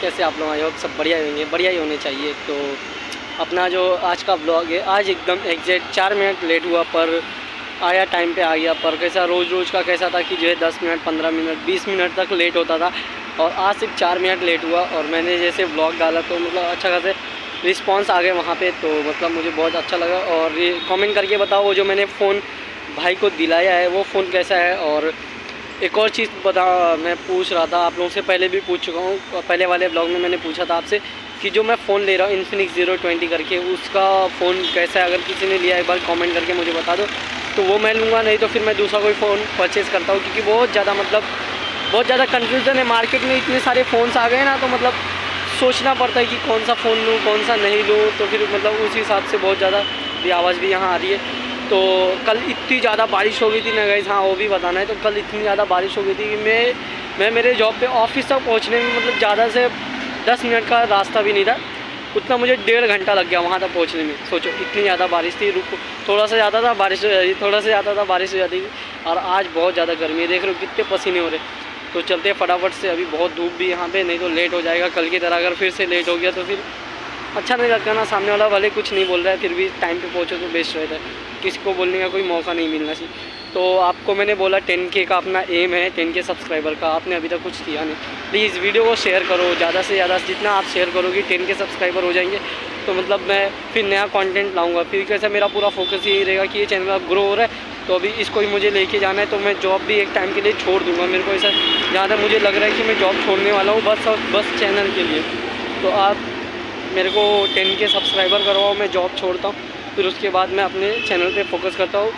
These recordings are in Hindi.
कैसे आप लोग आई होप सब बढ़िया ही होंगे, बढ़िया ही होने चाहिए। तो अपना जो आज का ब्लॉग है, आज एकदम एग्जैक्ट चार मिनट लेट हुआ, पर आया टाइम पे, आ गया, पर कैसा रोज़ रोज़ का कैसा था कि जो है दस मिनट, पंद्रह मिनट, बीस मिनट तक लेट होता था। और आज सिर्फ़ चार मिनट लेट हुआ, और मैंने जैसे ब्लॉग डाला तो मतलब अच्छा खासे रिस्पॉन्स आ गए वहाँ पे तो मतलब मुझे बहुत अच्छा लगा। और कमेंट करके बताओ, वो जो मैंने फ़ोन भाई को दिलाया है, वो फ़ोन कैसा है? और एक और चीज़ बता, मैं पूछ रहा था, आप लोगों से पहले भी पूछ चुका हूँ पहले वाले ब्लॉग में मैंने पूछा था आपसे कि जो मैं फ़ोन ले रहा हूँ इन्फिनिक्स ज़ीरो ट्वेंटी करके, उसका फ़ोन कैसा है? अगर किसी ने लिया एक बार कमेंट करके मुझे बता दो। तो वो मैं लूँगा, नहीं तो फिर मैं दूसरा कोई फ़ोन परचेज़ करता हूँ, क्योंकि बहुत ज़्यादा मतलब बहुत ज़्यादा कन्फ्यूज़न है मार्केट में, इतने सारे फ़ोन्स आ गए ना तो मतलब सोचना पड़ता है कि कौन सा फ़ोन लूँ, कौन सा नहीं लूँ तो फिर मतलब उस हिसाब से बहुत ज़्यादा भी आवाज़ भी यहाँ आ रही है। तो कल इतनी ज़्यादा बारिश हो गई थी ना गई हाँ वो भी बताना है। तो कल इतनी ज़्यादा बारिश हो गई थी कि मैं मैं मेरे जॉब पे ऑफ़िस तक पहुँचने में मतलब ज़्यादा से दस मिनट का रास्ता भी नहीं था। उतना मुझे डेढ़ घंटा लग गया वहाँ तक पहुँचने में। सोचो, इतनी ज़्यादा बारिश थी, रुक, थोड़ा सा ज़्यादा था बारिश, थोड़ा सा ज़्यादा था बारिश हो जाती थी। और आज बहुत ज़्यादा गर्मी है, देख रहे हो कितने पसीने हो रहे तो चलते फटाफट से, अभी बहुत धूप भी यहाँ पे, नहीं तो लेट हो जाएगा। कल की तरह अगर फिर से लेट हो गया तो फिर अच्छा नहीं लगता ना, सामने वाला भले कुछ नहीं बोल रहा है, फिर भी टाइम पे पहुँचो तो बेस्ट रहता है। किसी को बोलने का कोई मौका नहीं मिलना चाहिए। तो आपको मैंने बोला टेन के का अपना एम है टेन के सब्सक्राइबर का, आपने अभी तक कुछ किया नहीं। प्लीज़ वीडियो को शेयर करो, ज़्यादा से ज़्यादा जितना आप शेयर करोगे टेन के सब्सक्राइबर हो जाएँगे। तो मतलब मैं फिर नया कंटेंट लाऊँगा। फिर कैसे मेरा पूरा फोकस यही रहेगा कि ये चैनल अब ग्रो हो रहा है तो अभी इसको ही मुझे लेके जाना है तो मैं जॉब भी एक टाइम के लिए छोड़ दूँगा। मेरे को ऐसा, जहाँ तक मुझे लग रहा है कि मैं जॉब छोड़ने वाला हूँ, बस बस चैनल के लिए। तो आप मेरे को टेन के सब्सक्राइबर करवाओ मैं जॉब छोड़ता हूँ, फिर उसके बाद मैं अपने चैनल पे फोकस करता हूँ।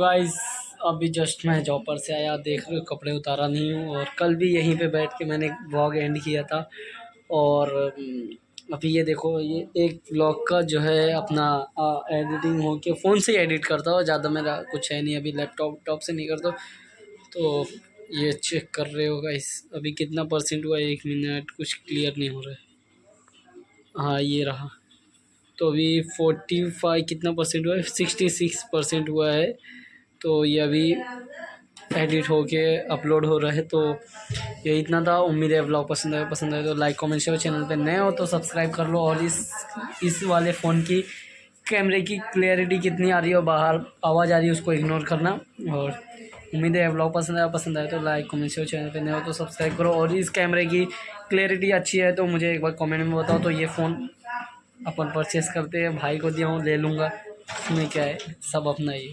गाइस अभी जस्ट मैं जॉब पर से आया देख रहे हो कपड़े उतारा नहीं हूँ और कल भी यहीं पे बैठ के मैंने ब्लॉग एंड किया था और अभी ये देखो ये एक ब्लॉग का जो है अपना आ, एडिटिंग हो के फ़ोन से एडिट करता हूँ ज़्यादा मेरा कुछ है नहीं अभी लैपटॉप टॉप से नहीं करता। तो ये चेक कर रहे हो गाइस अभी कितना परसेंट हुआ एक मिनट कुछ क्लियर नहीं हो रहा है। हाँ ये रहा। तो अभी फोर्टी फाइव कितना परसेंट हुआ है? सिक्सटी सिक्स परसेंट हुआ है। तो ये अभी एडिट होके अपलोड हो रहा है तो ये इतना था। उम्मीद है ब्लॉग पसंद आए पसंद आए तो लाइक कमेंट शेयर चैनल पे नए हो तो सब्सक्राइब कर लो। और इस इस वाले फ़ोन की कैमरे की क्लियरिटी कितनी आ रही है बाहर आवाज़ आ रही है, उसको इग्नोर करना। और उम्मीद है ब्लॉग पसंद आया पसंद आए तो लाइक कमेंट शेयर चैनल पे नए हो तो सब्सक्राइब करो। और इस कैमरे की क्लियरिटी अच्छी है तो मुझे एक बार कमेंट में बताओ। तो ये फ़ोन अपन परचेस करते हैं, भाई को दिया हूँ, ले लूँगा। इसमें क्या है? सब अपना ही।